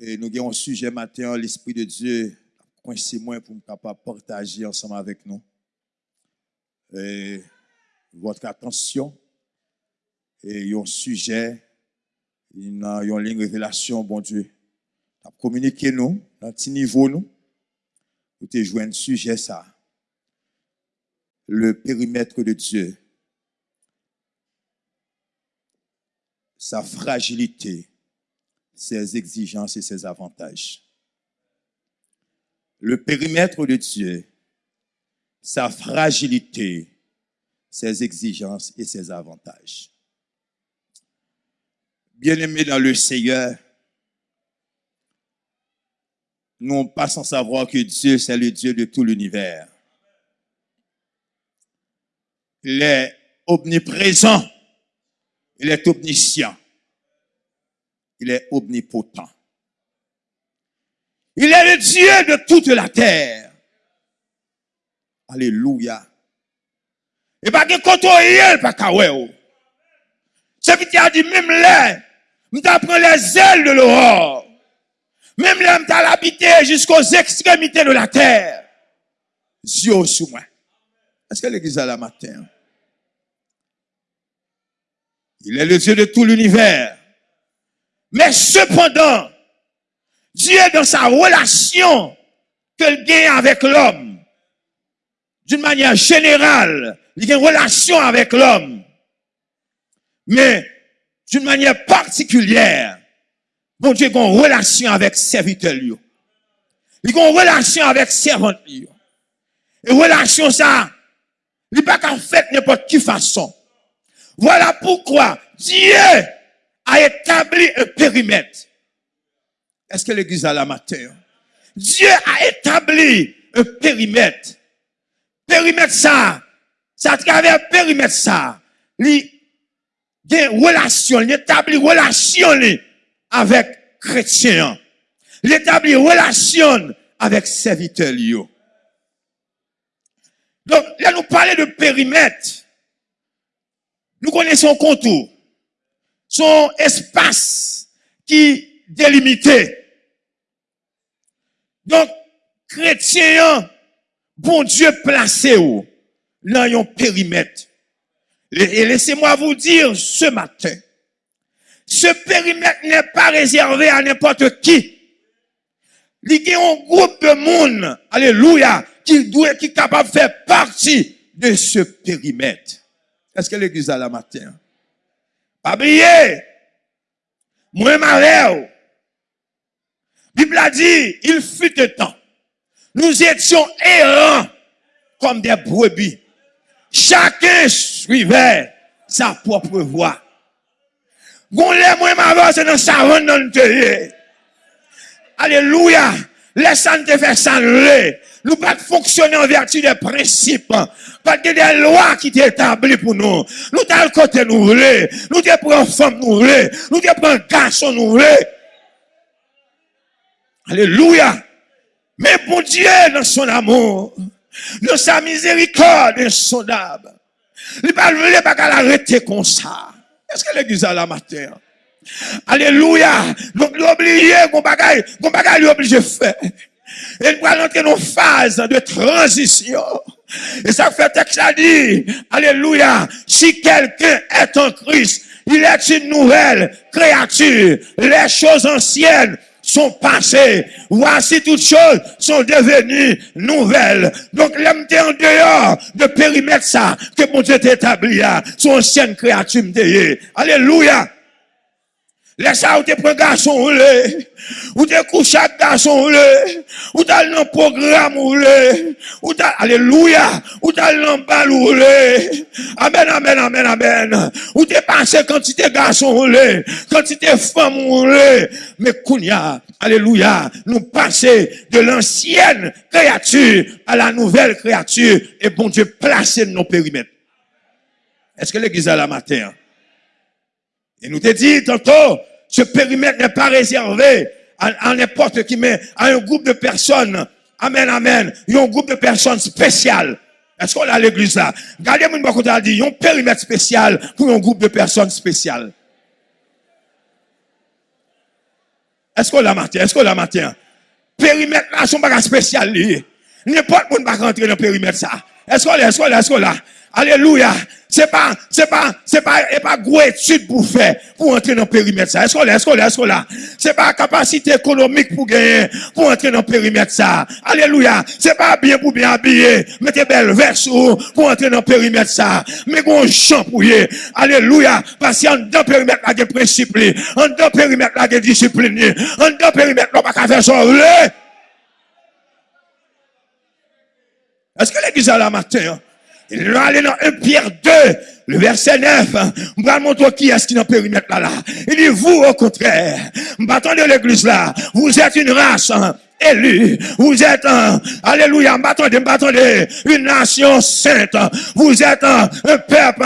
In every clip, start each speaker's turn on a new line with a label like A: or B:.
A: Et nous avons un sujet matin, l'Esprit de Dieu, coincé moi pour me capable partager ensemble avec nous. Et votre attention, et un sujet, une, une ligne révélation, bon Dieu. Communiquer nous, dans petit niveau nous, nous te un sujet ça. Le périmètre de Dieu. Sa fragilité ses exigences et ses avantages. Le périmètre de Dieu, sa fragilité, ses exigences et ses avantages. Bien-aimés dans le Seigneur, nous pas sans savoir que Dieu, c'est le Dieu de tout l'univers. Il est omniprésent. Il est omniscient. Il est omnipotent. Il est le Dieu de toute la terre. Alléluia. Et pas que quand on pas kaweo. C'est qui a dit même là, m'apprend les ailes de l'aurore. Même là, m't'a l'habité jusqu'aux extrémités de la terre. Dieu sous moi. Est-ce que l'église a la matin? Il est le Dieu de tout l'univers. Mais cependant, Dieu dans sa relation qu'il gagne avec l'homme, d'une manière générale, il a une relation avec l'homme. Mais d'une manière particulière, bon Dieu a une relation avec serviteur. Il a une relation avec servant. Et relation ça, il n'est pas qu'en fait n'importe quelle façon. Voilà pourquoi Dieu a établi un périmètre. Est-ce que l'église a la matin? Dieu a établi un périmètre. Périmètre ça, ça à travers périmètre ça, il y a une relation, il relation avec chrétiens. Il établit relation avec serviteurs. Donc, là, nous parlons de périmètre. Nous connaissons contour son espace qui délimité. Donc, chrétien, bon Dieu placé où? Dans un périmètre. Et laissez-moi vous dire ce matin, ce périmètre n'est pas réservé à n'importe qui. Il y un groupe de monde, alléluia, qui doit, qui capable de faire partie de ce périmètre. Est-ce que l'église a la matin? Oublier. Moi, ma Bible a dit, il fut un temps. Nous étions errants comme des brebis. Chacun suivait sa propre voie. Gon moi ma c'est dans sa dans Alléluia. Laisse-nous te faire ça nous pas fonctionner en vertu des principes. Parce que des lois qui établies pour nous. Nous t'as le côté nous voulons. Nous t'es pour femme nous voulons. Nous pour un garçon nous voulons. Alléluia. Mais pour Dieu, dans son amour, dans sa miséricorde insondable, il ne veut pas qu'elle arrête comme ça. Est-ce que l'église a la matière? Alléluia. Donc, l'oublier, qu'on bagaille, qu'on bagaille, l'obligé faire. Et nous allons entrer dans une phase de transition. Et ça fait texte a dit, Alléluia, si quelqu'un est en Christ, il est une nouvelle créature. Les choses anciennes sont passées. Voici toutes choses sont devenues nouvelles. Donc, l'homme en dehors de périmètre ça, que mon Dieu établi là, son ancienne créature Alléluia. Laisse ça, ou te prends garçon ou te couches avec garçon ou t'as le programme ou t'as, alléluia, ou t'as le bal amen, amen, amen, amen, ou t'es passé quantité garçon quantité femme mais kounia, alléluia, nous passer de l'ancienne créature à la nouvelle créature, et bon Dieu placer nos périmètres. Est-ce que l'église a la matin? Et nous te dit tantôt, ce périmètre n'est pas réservé à, n'importe qui, mais à un groupe de personnes. Amen, amen. Il y a un groupe de personnes spéciales. Est-ce qu'on a l'église là? Regardez-moi, il dit, il y a un périmètre spécial pour un groupe de personnes spéciales. Est-ce qu'on la matin? Est-ce qu'on la matin? Périmètre là, son bagage spécial. N'importe qui ne va rentrer dans le périmètre ça. Est-ce qu'on est, est-ce qu'on est, est-ce qu'on là? Alléluia. C'est pas, c'est pas, c'est pas, c'est pas gros étude pour faire, pour entrer dans le périmètre ça. Est-ce qu'on est, est-ce qu'on est, est-ce qu'on là? C'est pas capacité économique pour gagner, pour entrer dans le périmètre ça. Alléluia. C'est pas bien pour bien habiller, mettez belle veste pour entrer dans le périmètre ça. Mais bon champ pour y. Alléluia. Parce qu'en dans le périmètre là, il y a en dans périmètre là, il y a discipline, en dans le périmètre là, pas faire ça. Est-ce que l'église a la matin? Va aller dans 1 Pierre 2, le verset 9. Je qui est-ce qui dans le là, là. Il dit, vous, au contraire, de l'église là, vous êtes une race hein, élue. Vous êtes, un, alléluia, m'attendez, m'attendez, une nation sainte. Vous êtes un, un peuple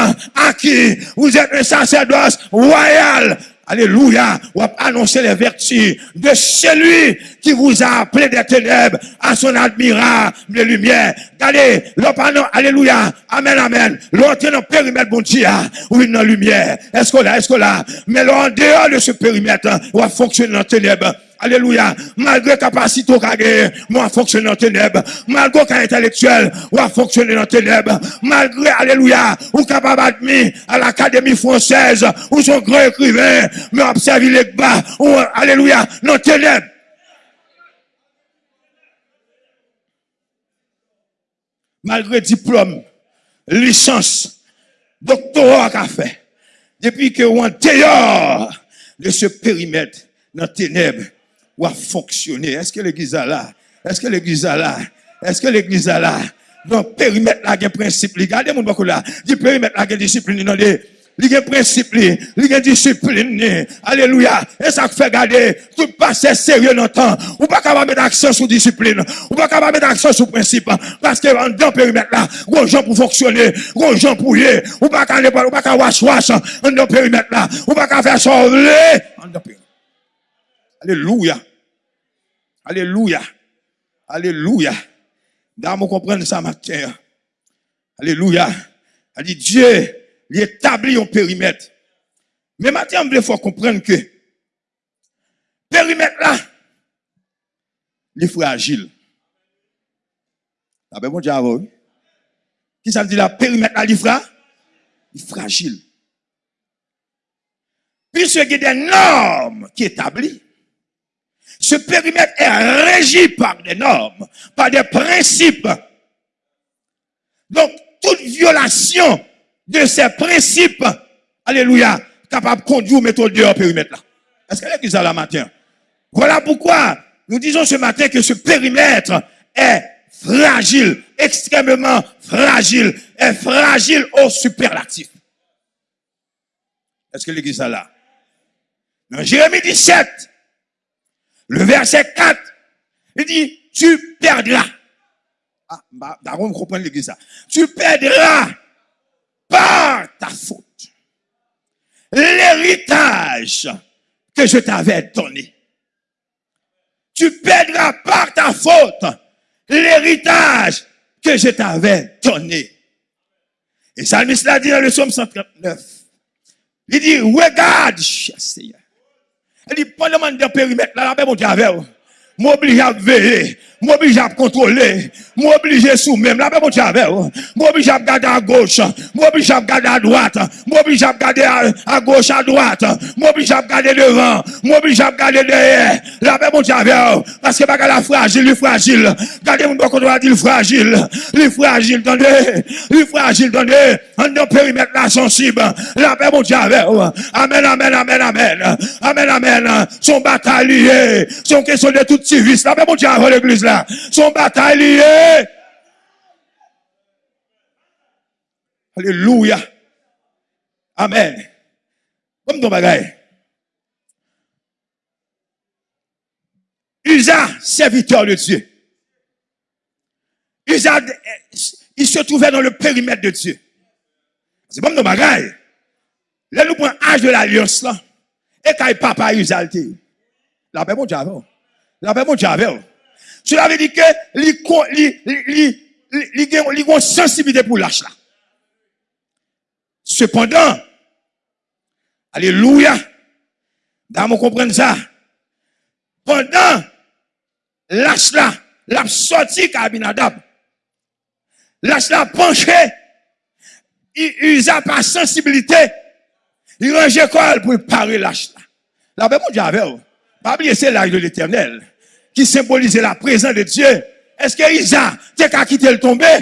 A: acquis. Vous êtes un sacerdoce royal. Alléluia. Ou annoncer les vertus de celui qui vous a appelé des ténèbres à son admirable lumière. Regardez, l'opinion, alléluia. Amen, amen. L'autre dans le périmètre, bon Dieu, ou dans lumière. Est-ce que là, est-ce que là? Mais là, en dehors de ce périmètre, on va fonctionner dans ténèbres. Alléluia. Malgré capacité au moi fonctionner dans ténèbres. Malgré qu'un intellectuel, à fonctionner dans ténèbres. Malgré, alléluia, ou capable d'admettre à l'Académie française, ou son grand écrivain, mais observer les bas, alléluia, dans ténèbres. Malgré diplôme, licence, doctorat qu'a fait, depuis que on dehors de ce périmètre dans ténèbres, ou à fonctionner. Est-ce que l'église a là? Est-ce que l'église a là? Est-ce que l'église a là? Donc, périmètre là, il y a principe. Regardez mon beaucoup là. Du périmètre là, il y a discipline. Non, il y a principe, il y a discipline. Alléluia. Et ça fait garder tout passé sérieux dans le temps. Ou pas capable mettre accent sur discipline. Ou pas capable mettre accent sur principe. Parce que dans le périmètre là, gros gens pour fonctionner, gros gens pour y Ou pas capable, ou pas capable wash wash dans le périmètre là. Ou pas capable faire sauver. Alléluia. Alléluia. Alléluia. Dame, comprendre ça matin. Alléluia. Elle dit Dieu, il établit un périmètre. Mais maintenant, il faut comprendre que périmètre là, il est fragile. Bon Dieu, Qui ça veut dire périmètre là, il est fragile. Puisque il y a des normes qui établissent, ce périmètre est régi par des normes, par des principes. Donc, toute violation de ces principes, alléluia, capable de conduire ou mettre dehors périmètre là. Est-ce que l'église a la matin? Voilà pourquoi nous disons ce matin que ce périmètre est fragile, extrêmement fragile, est fragile au superlatif. Est-ce que l'église a là? Dans Jérémie 17, le verset 4, il dit, tu perdras. Ah, bah, d'accord, vous comprenez l'église. Tu perdras par ta faute l'héritage que je t'avais donné. Tu perdras par ta faute l'héritage que je t'avais donné. Et Salmis l'a dit dans le psaume 139. Il dit, regarde, Seigneur. Li pon le man de perimet la la pe moun ki avè ou. M'oblige à veiller. M'oblige à contrôler, m'oblige sous même, la paix, mon Dieu, avec m'oblige à regarder à gauche, m'oblige à regarder à droite, m'oblige à regarder à, gauche, à droite, m'oblige à regarder devant, m'oblige à regarder derrière, paix, mon Dieu, avec parce que bagarre la fragile, il fragile, regardez mon qu'on doit dire fragile, il fragile, attendez, il fragile, attendez, en périmètre là sensible, paix, mon Dieu, avec amen, amen, amen, amen, amen, amen, son bataille son question de tout service. Là, mon Dieu, avant l'église là, son bataille. Alléluia. Amen. Comme ton bagaille. Usa, serviteur de Dieu. Usa, il se trouvait dans le périmètre de Dieu. C'est comme ton bagaille. Là, nous prenons l'âge de l'alliance là. Et quand papa Usa, la paix, mon Dieu. La paix, mon Dieu. Cela veut dire que, il a une sensibilité pour l'âge là. Cependant, alléluia, dans mon comprendre ça, pendant lâche là, l'a sorti Kabinadab. Lâche là penché, il usa par sensibilité, il rangeait quoi pour parer lâche là? La mon Dieu, avec Pas oublier, c'est l'âge de l'éternel, qui symbolisait la présence de Dieu. Est-ce que Isa, t'es qu'à quitter le tomber?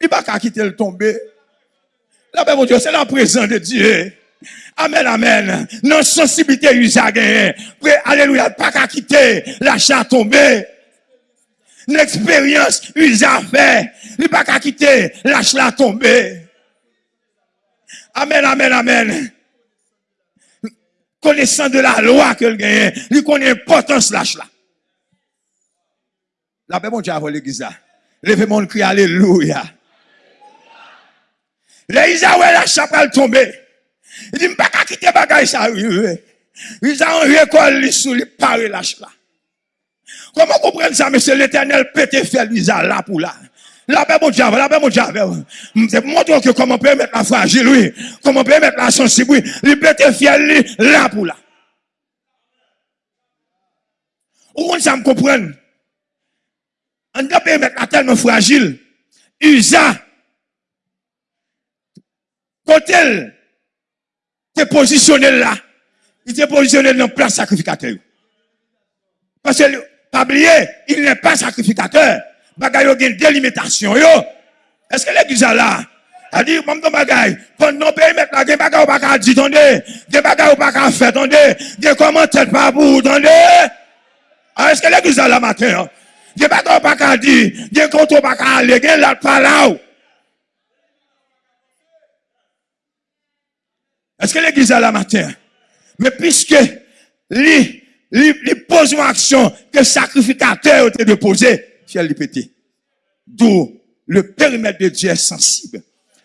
A: Il va qu'à quitter le tomber. La mon Dieu, c'est la présence de Dieu. Amen, amen. Non sensibilité Isa gagné. Alléluia, pas qu'à quitter la chatte tombée. L'expérience Isa fait. Il pas qu'à quitter la chatte tombée. Amen, amen, amen. Connaissant de la loi que le gagne, il connaît l'importance de lâche là. La paix, mon Dieu, avant l'église. Levez mon cri, alléluia. Les Israël, la chapelle tombée. Il dit, pas qu'à quitter bagaille ça, Ils ont récolté sous les paris lâche là. Comment comprendre ça, monsieur? L'éternel pété fait l'Isa là pour là. La paix, mon Dieu, la paix, mon Dieu. C'est montre que comment peut mettre la fragile, oui. Comment peut mettre la sensible, oui. Il pété fiel, là pour là. Où on ça me comprendre? On doit mettre tellement fragile. Isa, quand elle positionné là, il t'est positionné dans place sacrificateur. Parce que, pas oublier, il n'est pas sacrificateur. Bagay yo une délimitation yo. Est-ce que l'église là? A dit, mon bagay, pendant pays là, gen bagay ou pas dire, tendez, gen bagay ou pas faire, tendez, gen commentaire pas pour, tendez. Ah, est-ce que l'église là matin? Gen bagay ou pas dire, compte ou pas gen là pas là. Est-ce que l'église a la matin? Mais puisque lui, lui, lui pose une action que le sacrificateur a déposé, ciel lui pété. D'où le périmètre de Dieu est sensible.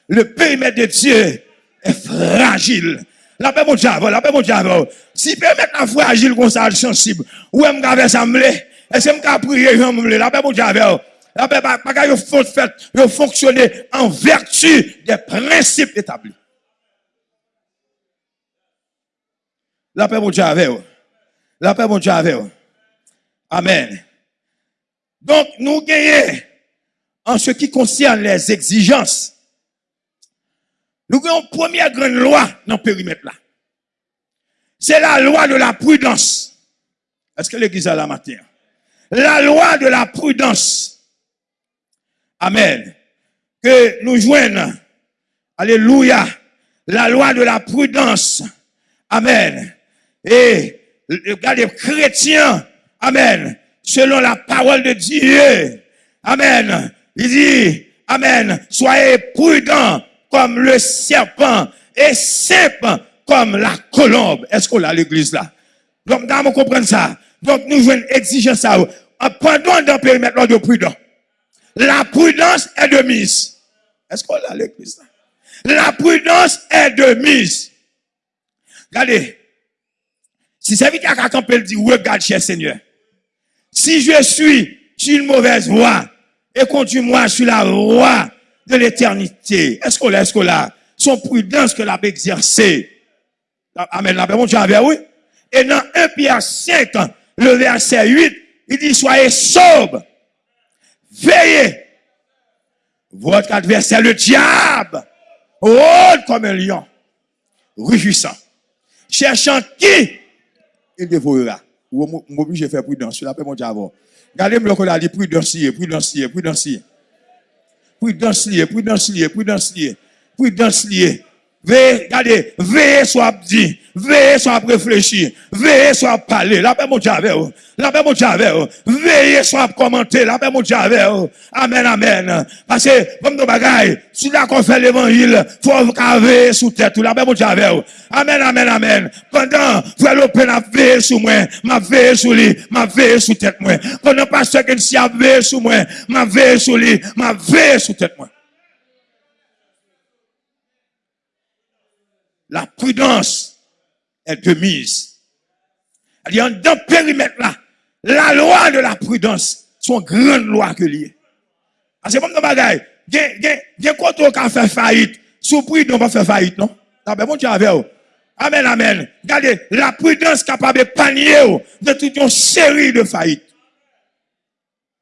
A: Le périmètre de Dieu est fragile. La paix mon la paix mon diable. Si le périmètre est fragile comme ça, sensible, où est-ce que assemblé? Est-ce que je prier, la paix mon diable. La paix, pas fonctionner en vertu des principes établis. La paix, Dieu, avec La paix, Dieu, avec Amen. Donc, nous gagnons en ce qui concerne les exigences. Nous gagnons une première grande loi dans le périmètre là. C'est la loi de la prudence. Est-ce que l'église a la matière? La loi de la prudence. Amen. Que nous joignons. Alléluia. La loi de la prudence. Amen. Et regardez, chrétiens, Amen, selon la parole de Dieu, Amen, il dit, Amen, soyez prudents comme le serpent et simple comme la colombe. Est-ce qu'on a l'église là? Donc, nous comprenons ça. Donc, nous jouons exigence ça. Pendant dans le périmètre de prudent. La prudence est de mise. Est-ce qu'on a l'église? La prudence est de mise. Regardez, si c'est vite à camper, dit, regarde, cher Seigneur. Si je suis sur une mauvaise voie, et conduis-moi sur la voie de l'éternité. Est-ce qu'on l'a, est-ce qu'on l'a? Son prudence que l'a exercé. Amen. La mon Dieu oui. Et dans 1 Pierre 5, le verset 8, il dit, soyez sobre. Veillez. Votre adversaire, le diable, rôde comme un lion, réjouissant, cherchant qui il dévorera. Ou m'oblige à faire prudence. La paix, mon diable. Regardez-moi a dit prudence, prudence, prudence. Prudence, prudence, prudence, prudence, Veillez, regardez, veillez soit dit, veillez soit réfléchi, veillez soit parler, la paix mon Dieu la paix mon veillez soit commenter, la paix mon Amen, amen. Parce que, comme nos bagailles, si là fait l'évangile, faut sous tête, la paix mon Amen, amen, amen. Pendant, frère Lopin a veillé sous moi, m'a veillé sous lui, m'a veillé sous tête moi. Pendant pasteur qui a veillé sous moi, m'a veillé sous lui, m'a sous tête moi. la prudence est de mise. Il a dans périmètre là, la loi de la prudence, son grande loi que lié. Parce que comme dans bagaille, a quand on fait faillite, sous prudence on va faire faillite, non? Bien mon Dieu avec Amen, amen. Regardez, la prudence capable de panier de toute une série de faillites.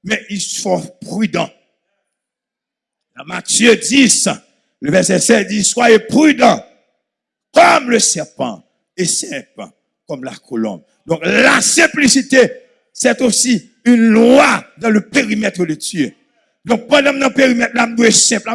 A: Mais il faut prudent. Dans Matthieu 10, le verset 7 dit, soyez prudents comme le serpent et simple comme la colombe. Donc la simplicité, c'est aussi une loi dans le périmètre de Dieu. Donc pendant le périmètre, l'âme doit être simple.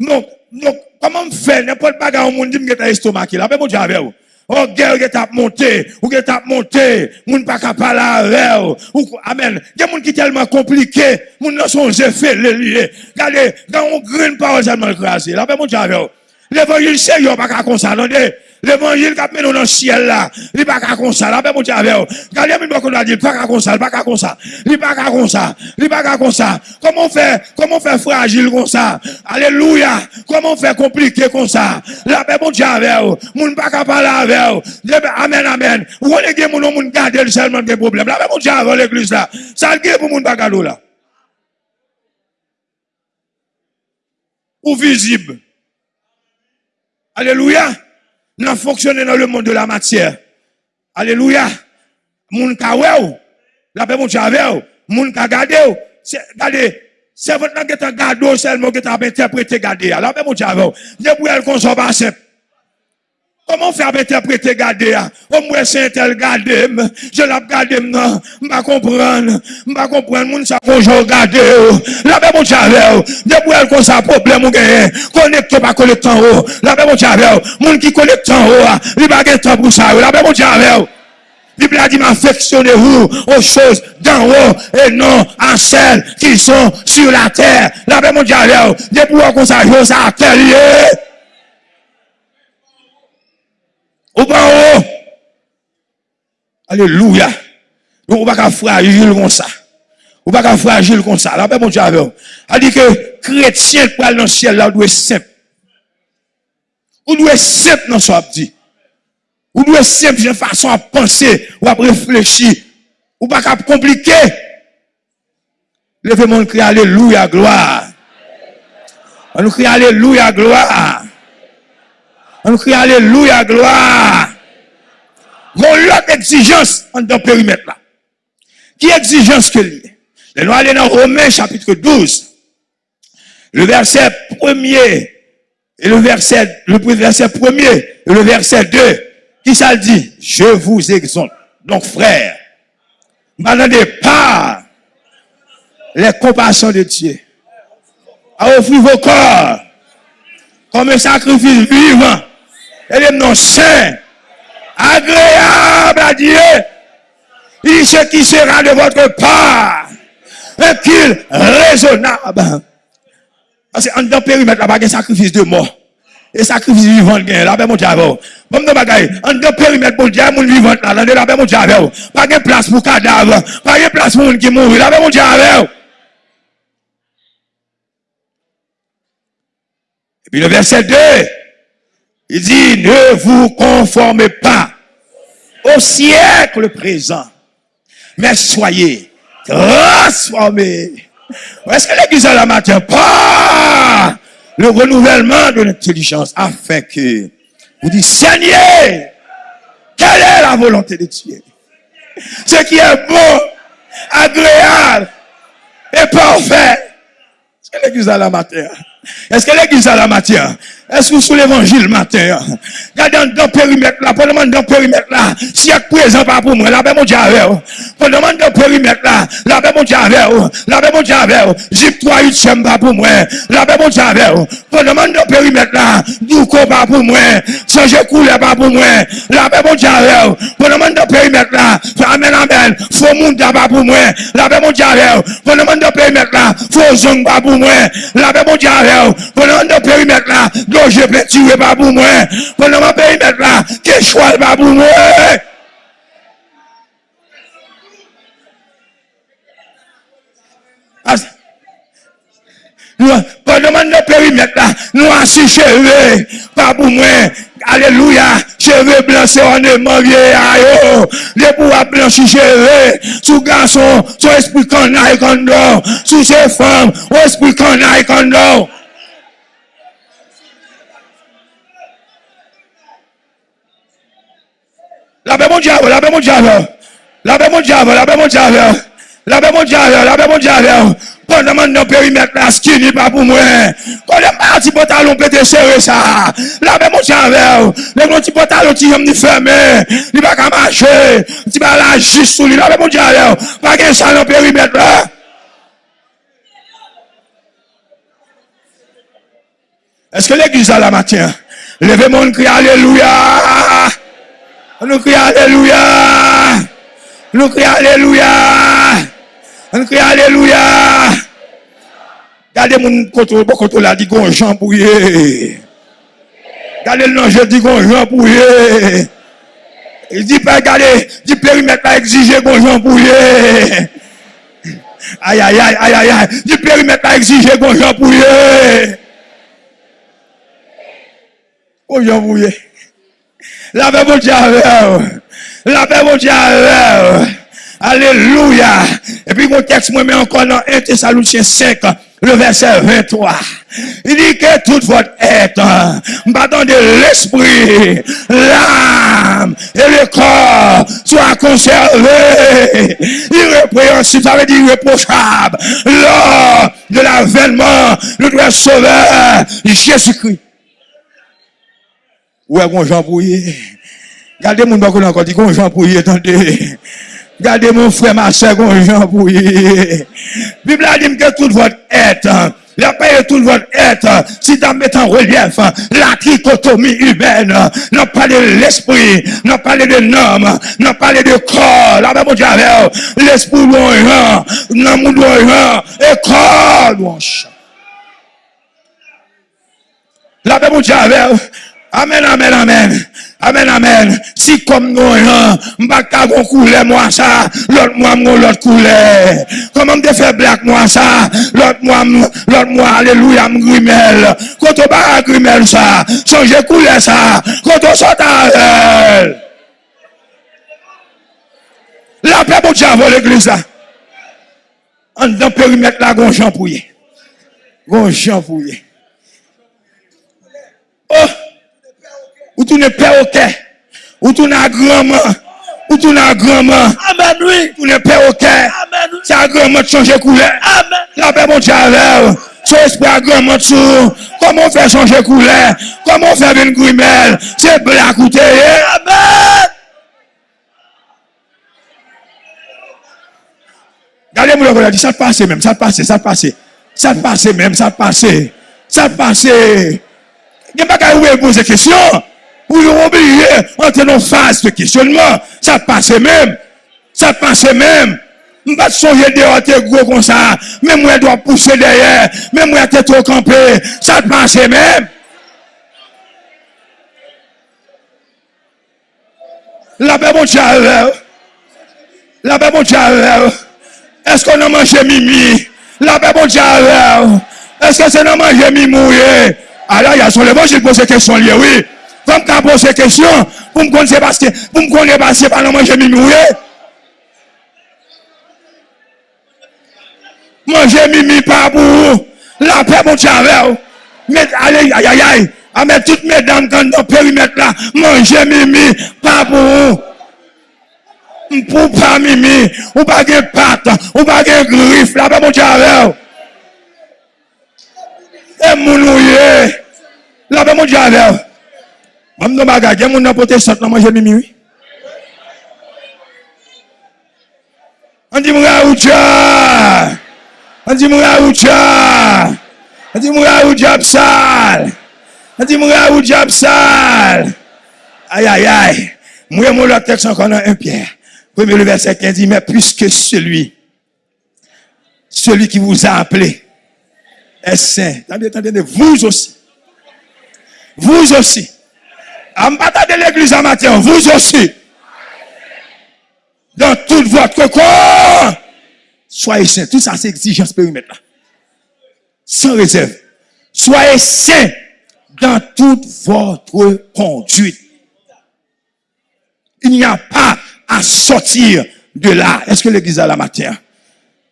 A: Donc, donc, comment fait? N'importe quoi au monde dit que estomac là, mon Dieu avec vous. Oh, guerre qui t'a monté, ou qui t'a monté, moun pas capable avec ou amen. Il y a monde qui tellement compliqué, moun non son effet le lié. Regardez, quand on green parole seulement écrasé, là ben mon Dieu avec vous. L'évangile yo pas comme ça, attendez. L'évangile qui mené dans le ciel là, il pas comme ça, là ben mon Dieu avec vous. Mais qu'on a dit pas comme ça, pas comme ça. Il pas comme ça. Il pas comme ça. Comment faire comment faire fragile comme ça? Alléluia. Comment faire compliqué comme ça? Là ben mon Dieu avec vous. Moun pas capable avec vous. Amen amen. Ou on est moun moun garder seulement des problèmes. Là ben mon Dieu avec l'église là. Ça le pour moun pas là. Ou visible. Alléluia. Nous fonctionné dans le monde de la matière. Alléluia. Moun ka ou. La paix mon avec Moun ka gade ou. C'est votre qui est gade seulement qui est interprété gade. La paix mon avec elle Koman fè apè te prete gade ya? O mwen se entel gade m, je lap gade m nan, mba kompran, mba kompran moun sa konjou gade yo. Labe moun chave yo, debou el kon sa problem ou genye, konekte pa konektan yo. Labe moun chave yo, moun ki konektan yo, ah. li bagen tan pou sa yo. Labe moun chave yo. Bible a dit, m'affectionnez-vous aux choses d'en haut et non à celles qui sont sur la terre. La Bible dit, debout, on consacre ça à terre. Pas en haut. Alléluia. Donc, on va pas fragile comme ça. On va pas fragile comme ça. Là, ben, mon Dieu, avec A dit que chrétien pour aller dans le ciel, là, doit être simple. On doit être simple dans ce dit. On doit être simple de façon à penser ou à réfléchir. Ou pas compliqué. Levez-moi, crie Alléluia, gloire. On nous crie Alléluia, gloire. On crie Alléluia, gloire. Mon l'autre exigence en dans le périmètre là. Qui exigence que lui? nous allons dans Romains chapitre 12. Le verset premier et le verset, le verset premier et le verset 2. Qui ça dit? Je vous exhorte. Donc frère, n'attendez pas les compassions de Dieu. À offrir vos corps comme un sacrifice vivant elle est non saint, agréable à Dieu. Il ce qui sera de votre part, un qu'il raisonnable. Parce qu'en dans le périmètre, là, il y a sacrifice de mort. Et sacrifice vivant, là, ben, mon diable. Bon, de bagaille, en dans périmètre, mon diable, mon vivant, là, là, ben, mon diable. Pas de place pour cadavre, pas de place pour qui mourit, là, ben, mon diable. Et puis le verset 2, il dit, ne vous conformez pas au siècle présent, mais soyez transformés. Est-ce que l'église à la matin pas le renouvellement de l'intelligence afin que vous dites, Seigneur, quelle est la volonté de Dieu? Ce qui est bon, agréable et parfait. Est-ce que l'église à la matin? Est-ce que l'église a la matière? Est-ce que vous sous l'évangile matin? Regardez dans le périmètre là, demander dans le périmètre là, si y présent pas pour moi, là, ben mon Dieu demander dans le périmètre là, là, ben mon Dieu Là, ben mon Dieu avec 3 8 pas pour moi, là, ben mon Dieu demander dans le périmètre là, Douko pas pour moi, changer couleur pas pour moi, là, ben mon Dieu demander dans le périmètre là, amen, amen, faut monde pas pour moi, là, ben mon Dieu demander dans le périmètre là, faut zong pas pour moi, là, ben mon Dieu ou, penan nan perimet la, glonje pleti ou e babou mwen, penan nan perimet la, ke chwal babou mwen. As, penan nan perimet la, nou ansi cheve, babou mwen, Aleluya, cheve blanse an de morye a yo Le pou a blanche cheve Sou gason, sou espri kon a ekon do Sou se fam, ou espri kon a ekon do paix mon diable. La paix mon diable, la paix mon diable. La paix mon diable, la paix mon diable. Pendant mon périmètre là, skinny pas pour moi. Quand les parti pantalon pété serré ça. La paix mon diable. Les gros petits pantalons qui ont fermé. Il va pas marcher. Tu vas là juste sous lui. La paix mon diable. Pas qu'un dans périmètre là. Est-ce que l'église a la matin? Levez mon cri, Alléluia. Nou kri aleluya. Nou kri aleluya. Nou kri aleluya. Gade moun koto, bo koto la di gon jan pou ye. Gade l nanje di gon jan pou ye. Di pe gade, di perimet la exije gon jan pou ye. Ayayay, ayayay. Di perimet la exije gon jan pou ye. Gon jan pou ye. La paix mon Dieu La paix mon Dieu Alléluia. Et puis mon texte, moi, mais encore dans 1 Thessaloniciens 5, le verset 23. Il dit que toute votre être, battant de l'esprit, l'âme et le corps soient conservés, irrépréhensibles, ça veut dire irréprochables, lors de l'avènement de notre sauveur, Jésus-Christ. Ouè e kon Jean Pouye. Gade moun bakou nan konti kon Jean Pouye tante. Gade moun fwe ma se kon Jean Pouye. Bibla di mke tout vod etan. La paye tout votre être, si d'en mettre en relief la trichotomie humaine, non parler de l'esprit, non parler de l'homme, non parler de corps, la même avec l'esprit l'oran, l'amour l'oran, et corps l'oran. La même avec Amen, amen, amen. Amen, amen. Si comme nous, hein, m'baka gon couleur moi ça, l'autre moi mon l'autre couleur. Comment me faire black moi ça, l'autre moi l'autre moi alléluia m'grimel. Quand on va grimel ça, changer couleur ça, quand on sort à elle. La paix pour Dieu l'église là. En dans périmètre là gon Jean Pouillet. Gon Jean. Oh ou tu n'es perroquet, ou tu n'as grand-mère, ou tu n'as grand-mère.
B: Amen, oui.
A: Tu n'es perroquet.
B: Amen.
A: C'est à grand-mère de changer couleur.
B: Amen.
A: La paix, mon Dieu, avec son esprit à grand-mère Comment fait changer couleur? Comment fait une grimelle? C'est black ou
B: Amen.
A: Regardez-moi le dit, ça passe même, ça passe, ça passe. Ça passe même, ça passe. Ça passe. Il n'y a pas qu'à vous poser question. Ou yon oblige entre nou fase de kisyonman. Sa pase mèm. Sa pase mèm. Mbat sonje de an te gro kon sa. Mèm wè do pousse derye. Mèm wè te tro kampe. Sa pase mèm. La pe bon tja rev. La pe bon tja rev. Esko nan manje mimi. La pe bon tja rev. Eske se nan manje mimouye. Ah a la yason le bon jil pose kesyon liye wè. Fèm ka pose kèsyon, pou m kon se baske, pou m kon se baske, panan manje mi mouye. Manje ah, mi mi pa pou ou, la pe moun chave ou. Met ale, ayayay, ame tout me dan kan do perimet la, manje mi mi pa pou ou. M pou pa mi mi, ou pa gen pat, ou pa gen grif, la pe moun chave ou. E moun ouye, la pe moun chave ou. Mam nou bagay, gen moun nan pote sot nan manje mimi oui. An di ya ou dja. An di ya ou dja. An di ya ou dja psal. An di ya ou dja la texte encore dans un pierre. Premier le verset 15 dit, mais puisque celui, celui qui vous a appelé est saint. Attendez, attendez, vous aussi. Vous aussi. Bataille de l'église en matin, vous aussi. Dans tout votre corps. Soyez saints. Tout ça, c'est exigence périmètre là. Sans réserve. Soyez saints dans toute votre conduite. Il n'y a pas à sortir de là. Est-ce que l'église a la matière?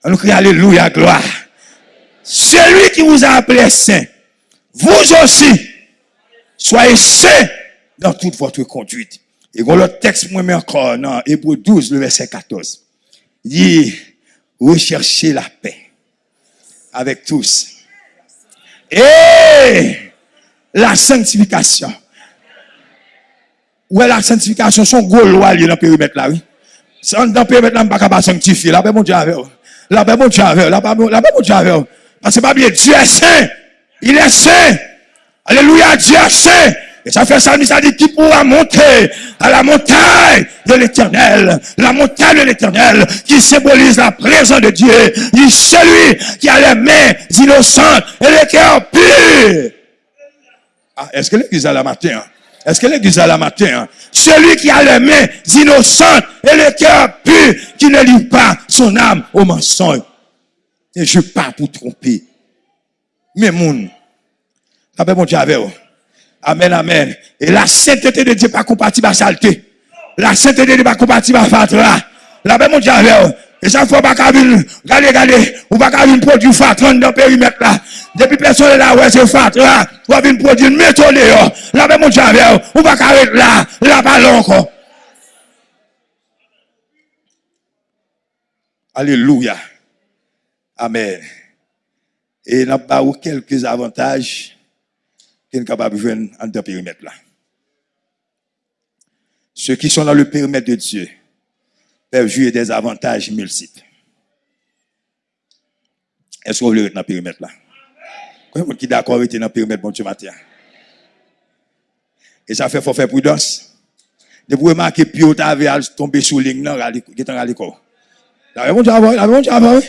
A: On crie Alléluia, gloire. Celui qui vous a appelé saint, vous aussi, soyez saints dans toute votre conduite. Et quand le texte, moi, mais encore, dans Hébreu 12, le verset 14. Il dit, recherchez la paix avec tous. Et la sanctification. Est la sanctification? Son gros loi, dans le périmètre là, oui. Dans le périmètre là, je ne peux pas sanctifier. Là, ben, mon Dieu, avec ben, mon Dieu, avec. Là, ben, mon Dieu, avec. Parce que pas bien, Dieu est saint. Il est saint. Alléluia, Dieu est saint. Et ça fait ça, ça dit qui pourra monter à la montagne de l'éternel. La montagne de l'éternel qui symbolise la présence de Dieu. Est celui qui a les mains innocentes et les cœurs purs. Ah, est-ce que l'église a la matin? hein? Est-ce que l'église a la matin? hein? Celui qui a les mains innocentes et le cœur pur, qui ne livre pas son âme au mensonge. Et je pars pour tromper. Mais mon Dieu avec vous? Amen, amen. Et la sainteté de Dieu pas compatible à saleté. La sainteté de Dieu pas compatible à fatra. La Dieu, avec vous. Et pas qu'à venir, regardez, regardez, pas qu'à venir produire fatra dans le périmètre là. Depuis personne là, ouais, c'est fatra. Ou pas venir produire là. Paix, mon Dieu, avec vous. Ou pas qu'à être là, là, pas là encore. Alléluia. Amen. Et nous avons quelques avantages qui sont capables de jouer en deux périmètre là. Ceux qui sont dans le périmètre de Dieu peuvent jouer des avantages multiples. Est-ce que vous voulez être dans le périmètre là? Combien qui est d'accord avec dans le périmètre bon Dieu matin? Et ça fait faut faire prudence. De vous remarquer Pio t'avait tombé sous ligne non, qui est en l'école. La bon Dieu avant, avant.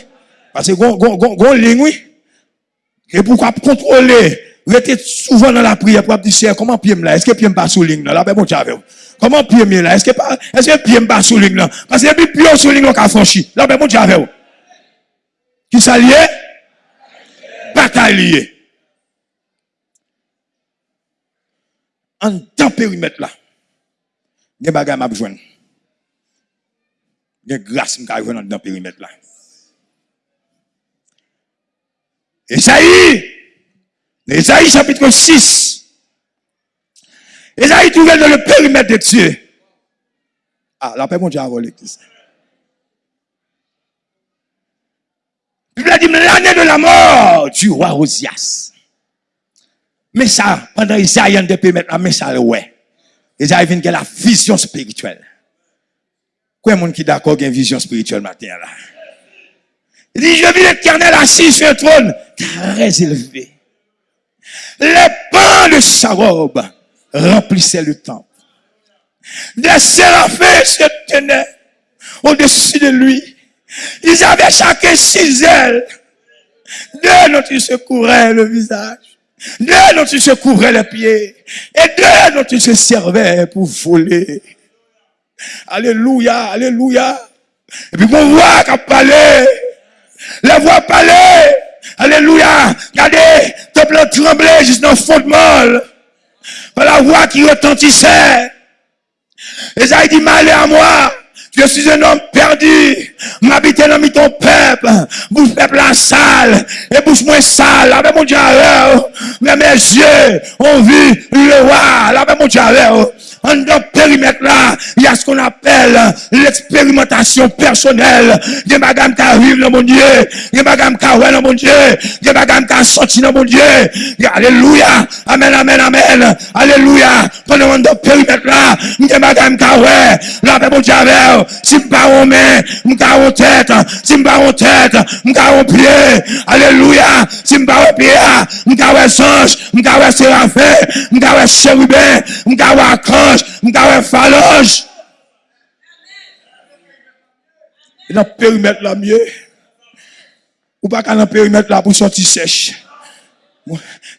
A: Parce que gon gon gon ligne oui. Et pourquoi contrôler? rete souvan nan la priye pou ap di chè, koman piye m la, eske piye m pa sou ling nan, la pe bon chave ou. Koman piye m la, eske, pa, eske piye m pa sou ling nan, pase epi piye sou ling nan ka franchi, la pe bon chave ou. Ki sa liye? Batay liye. An tan perimet la, gen bagay m ap jwen. Gen glas m ka jwen an tan perimet la. E sa yi! Esaïe, chapitre 6. Esaïe trouvé dans le périmètre de Dieu. Ah, la paix, mon Dieu, avant l'église. Bible a dit l'année de la mort du roi Osias. Mais ça, pendant Isaïe, on peut mettre la mais ça, ouais. Isaïe vient que la vision spirituelle. Quoi, monde qui d'accord avec une vision spirituelle matin? Il dit, je vis l'éternel assis sur un trône très élevé. Les pans de sa robe remplissaient le temple. Des séraphins se tenaient au-dessus de lui. Ils avaient chacun six ailes. Deux dont ils se couvraient le visage. Deux dont ils se couvraient les pieds. Et deux dont ils se servaient pour voler. Alléluia, alléluia. Et puis on voit qu'à parler. La voix parler. Alléluia. Regardez, temple tremblait juste dans le fondement. Par la voix qui retentissait. Et ça, il dit, malheur à moi. Je suis un homme perdu. M'habiter dans ton peuple. Bouche peuple la sale. Et bouche moins sale. Avec mon Dieu, mais mes yeux ont vu le roi. Avec mon Dieu, en dans périmètre là, il y a ce qu'on appelle l'expérimentation personnelle. A madame qui arrive dans mon Dieu. A madame qui arrive dans mon Dieu. A madame qui sorti dans mon Dieu. Alléluia. Amen, amen, amen. Alléluia. Pendant dans périmètre là, a madame qui arrive. Là, mon Dieu, si je pas en main, je pas en tête. Si je pas en tête, je pas en pied. Alléluia. Si je pas en pied, je pas en songe. Je pas en séraphin. Je pas en chérubin. Je pas en falange, mga wè falange. E nan perimet la mye, ou baka nan perimet la pou soti sech.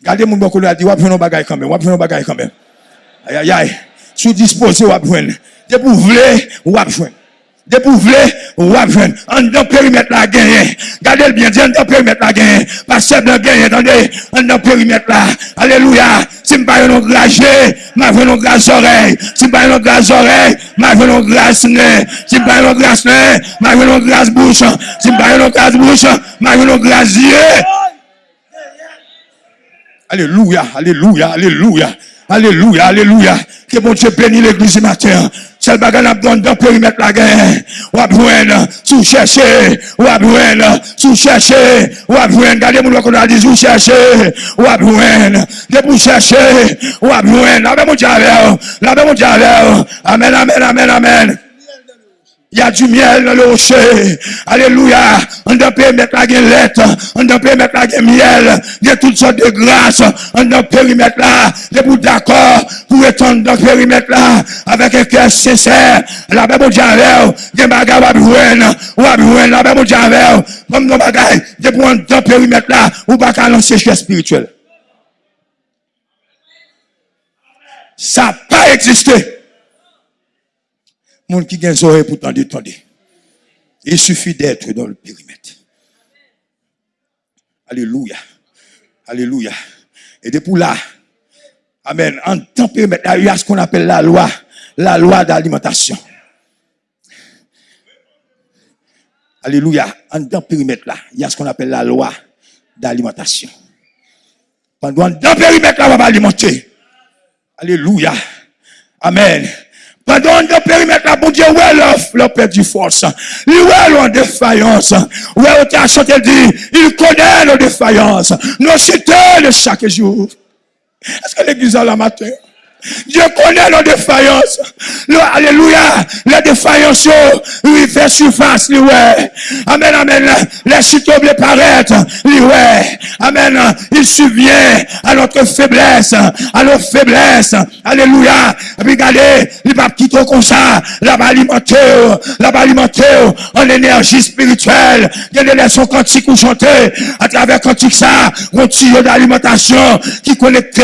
A: Gade moun bako la di, wap jwen nou bagay kanmen, wap jwen nou bagay kanmen. Ayayay, sou dispose wap jwen. De pou vle, wap jwen. De pour voulez, on va prendre. En dans périmètre là gagné. Regardez bien, en dans périmètre là gagné. Pasteur de gagné, attendez, en dans périmètre là. Alléluia. Si je pas un gragé, ma veux un grâce oreille. Si je pas un grâce oreille, ma veux un grâce nez. Si je pas un grâce nez, ma veux un grâce bouche. Si je pas un grâce bouche, ma veux un grâce yeux. Alléluia, alléluia, alléluia. Aleluya, aleluya. Ke bon che pleni l'eglise mater. Sel bagan ap don dan perimet la gen. Wabwen, sou chèche. Wabwen, sou chèche. Wabwen, gade moun wakon a dizou chèche. Wabwen, debou chèche. Wabwen, labe moun javer. Labe moun javer. Amen, amen, amen, amen. Il y a du miel dans le rocher. Alléluia. On peut mettre la lettre. On peut mettre la miel. Il y a toutes sortes de grâces. On peut mettre là. Les bouts d'accord pour étendre dans le périmètre là. Avec un cœur sincère. La même Dieu avec. Des bagages ou abouen. Ou abouen. La même Dieu avec. Comme nos bagages. Des pour dans le périmètre là. Ou pas qu'à lancer chez spirituel. Ça n'a pas existé monde qui gagne oreilles pour tendre, Il suffit d'être dans le périmètre. Alléluia. Alléluia. Et depuis là, Amen. En tant périmètre, il y a ce qu'on appelle la loi, la loi d'alimentation. Alléluia. En tant périmètre là, il y a ce qu'on appelle la loi d'alimentation. Pendant dans périmètre là, on va alimenter. Alléluia. Amen. Pendant le périmètre, là, bon Dieu, ouais, leur perdu force. Il ouais, leur défaillance. Ouais, on t'a chanté dit, il connaît nos défaillances. Nos cités de chaque jour. Est-ce que l'église a la matin? Dieu connaît nos défaillances. alléluia. Les défaillances, lui fait surface, lui. Amen, amen. Les chutes les paraître, lui, ouais. Amen. Il subvient à notre faiblesse, à nos faiblesses. Alléluia. Regardez, il va quitter comme ça. La alimenter, la alimenter en énergie spirituelle. Il y a des leçons quantiques ou chanter à travers quantique ça, un tuyau d'alimentation qui connecté.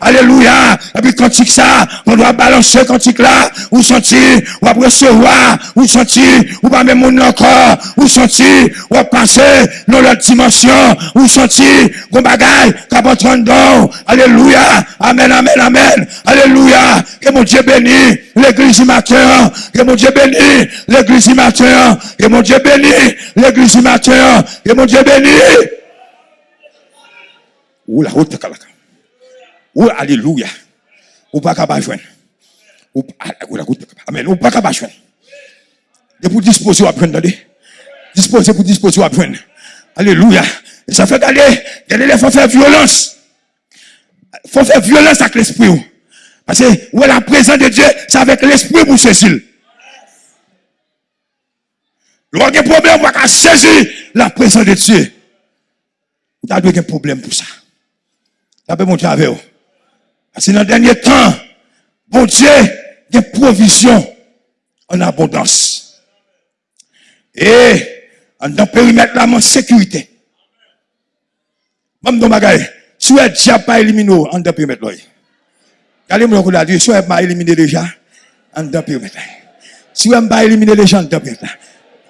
A: Alléluia. Et puis ça, on doit balancer cantique là, ou sentir, ou recevoir, ou sentir, ou pas même mon encore, ou sentir, ou passer dans l'autre dimension, ou sentir, qu'on bagaille, qu'à dedans. Alléluia. Amen, amen, amen. Alléluia. Que mon Dieu bénisse l'église matin. Que mon Dieu bénisse l'église matin. Que mon Dieu bénisse l'église matin. Que mon Dieu bénisse. Oula, Ouh, alléluia. Ou pas capable joindre. Ou Amen. Ou pas capable joindre. De pour disposer à prendre, Disposer pour disposer à prendre. Alléluia. Et ça fait garder, garder il faut faire violence. Il faut faire violence avec l'esprit. Parce que où est la présence de Dieu, c'est avec l'esprit pour saisir. Le a un problème, on va saisir la présence de Dieu. Vous avez un problème pour ça. Vous avez montré avec vous. C'est dans le dernier temps, bon Dieu, des provisions en abondance. Et, dans le périmètre là, en sécurité. Même dans bagaille, si vous êtes pas éliminé en dans périmètre là. Regardez-moi ce que dit, si pas éliminé déjà, en dans périmètre Si vous pas éliminé déjà en dans périmètre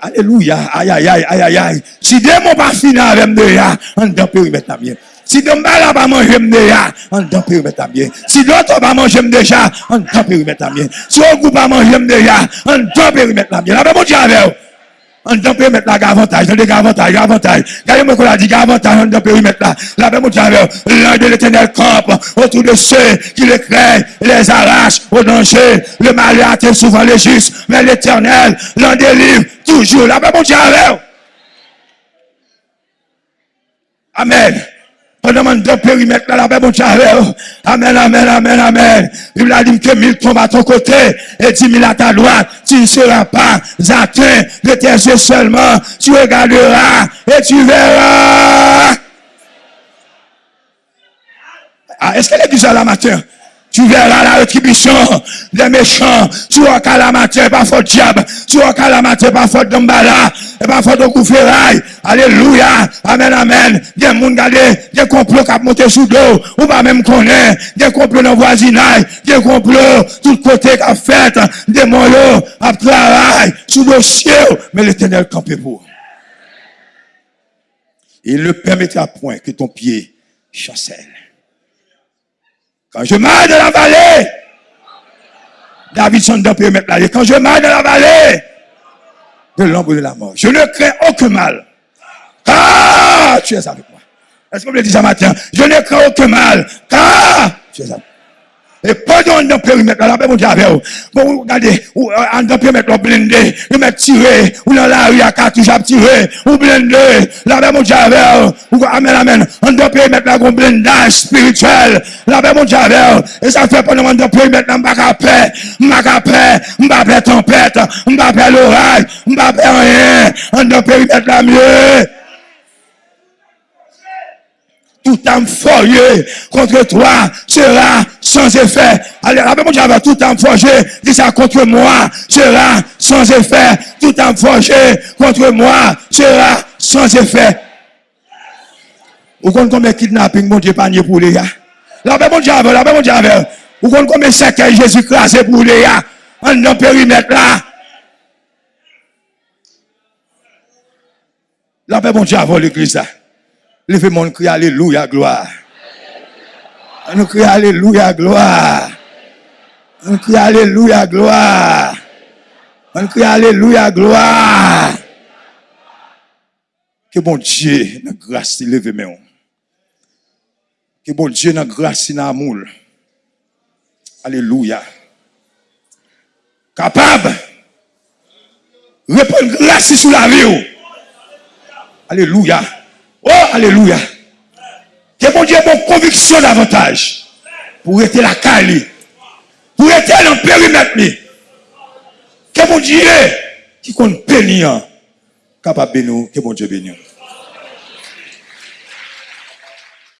A: Alléluia, aïe aïe aïe aïe aïe. Si des pas fini avec en dans périmètre là. Si de mal pas manger déjà, en temps périmètre bien. Si d'autres pas manger déjà, en temps périmètre bien. Si on groupe pas manger déjà, en temps périmètre bien. La même Dieu avec en temps périmètre là, avantage, des avantage, avantage. Regardez-moi qu'on a dit avantage en temps périmètre là. La même Dieu avec l'un de l'éternel camp autour de ceux qui les créent, les arrachent au danger. Le mal atteint souvent les justes, mais l'éternel l'en délivre toujours. La même Dieu avec Amen. On demande deux périmètres dans la bon mon Amen, amen, amen, amen. Il a dit que mille tombent à ton côté et dix mille à ta droite. Tu ne seras pas atteint de tes yeux seulement. Tu regarderas et tu verras. Ah, Est-ce que l'église est là matin? Tu verras la rétribution des méchants. Tu la matière, pas faute diable. Tu la matière, pas faute d'embala. Et faute de couverail. Alléluia. Amen, amen. Des gens gardés, des complots qui monté sous dos. Ou pas même connaître. Des complots dans le voisinage. Des complots, tout côté qui fait. Des moyens, à travail, sous ciel. Mais l'éternel campé pour. Il ne permettra point que ton pied chancelle. Quand je marche dans la vallée, David s'en peut mettre là. Quand je marche dans la vallée de l'ombre de la mort, je ne crains aucun mal. Car tu es avec moi. Est-ce que vous le dites ce matin? Je ne crains aucun mal. Car tu es avec moi. E konon an dan perimet la, an pe moun jave ou. Bon, ou gade, euh, an dan perimet la blinde, ou met tire, ou nan la ou ya katou jab tire, ou blinde, la pe moun jave ou. Ou amen, amen, an dan perimet la kon blindaj spirituel, la pe moun jave ou. E sa fe konon an dan perimet la mbak apre, mbak apre, mbak apre tempete, mbak apre loraj, mbak apre rien, an dan perimet la mye. Mieux. Tout âme forgé contre toi sera sans effet. Allez, rappelez mon Dieu, tout âme forgé, dit ça contre moi sera sans effet. Tout âme forgé contre moi sera sans effet. Vous comprenez combien de kidnapping, mon Dieu, panier pour les gars? Dieu, là, mon Dieu, vous comprenez combien de cercueils Jésus crasé pour les gars? En dans périmètre là. Mon Dieu, avant l'église là. Levez mon cri, Alléluia, gloire. Nous crie Alléluia, gloire. Nous crie Alléluia, gloire. On crie Alléluia, gloire. Que bon Dieu, la grâce, il lève mes Que bon Dieu, la grâce, il amour. Alléluia. Capable. Répondre grâce sur la vie. Alléluia. Oh, alléluia. Que mon Dieu mon conviction davantage. Pour être la cali. Pour être le périmètre. Que mon Dieu qui compte bénir. Capable bénir. Que mon Dieu bénir.